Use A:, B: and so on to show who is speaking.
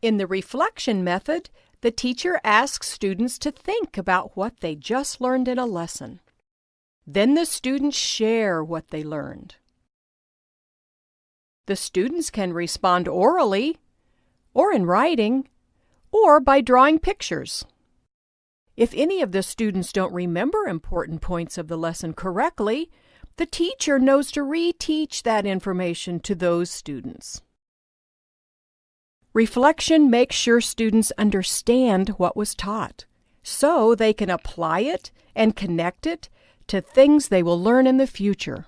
A: In the reflection method, the teacher asks students to think about what they just learned in a lesson. Then the students share what they learned. The students can respond orally, or in writing, or by drawing pictures. If any of the students don't remember important points of the lesson correctly, the teacher knows to reteach that information to those students. Reflection makes sure students understand what was taught, so they can apply it and connect it to things they will learn in the future.